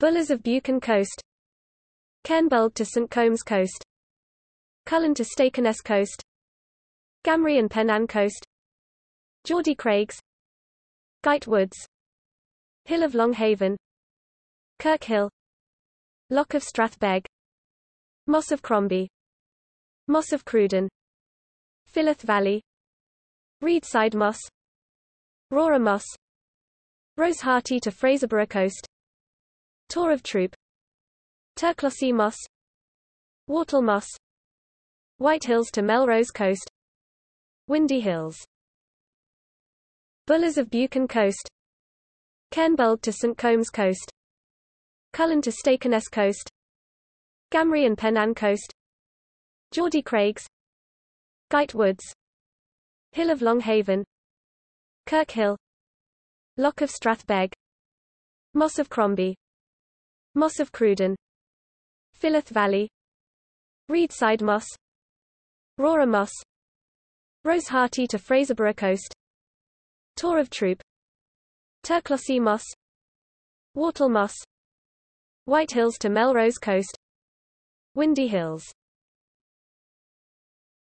Bullers of Buchan Coast. Cairnbulg to St Combs Coast. Cullen to Stake Ness Coast. Gamrie and Pennan Coast. Geordie Craigs. Gight Woods. Hill of Longhaven Kirk Hill. Loch of Strathbeg. Moss of Crombie. Moss of Cruden. Philorth Valley. Reidside Moss. Rora Moss. Rosehearty to Fraserburgh Coast Tore of Troup. Turclossie Moss. Wartle Moss. White Hills to Melrose Coast. Windy Hills. Bullers of Buchan Coast. Cairnbulg to St Combs Coast. Cullen to Stake Ness Coast. Gamrie and Pennan Coast. Geordie Craigs. Gight Woods. Hill of Longhaven Kirk Hill. Loch of Strathbeg. Moss of Crombie Moss of Cruden. Philorth Valley. Reidside Moss. Rora Moss. Rosehearty to Fraserburgh Coast. Tore of Troup. Turclossie Moss. Wartle Moss. White Hills to Melrose Coast. Windy Hills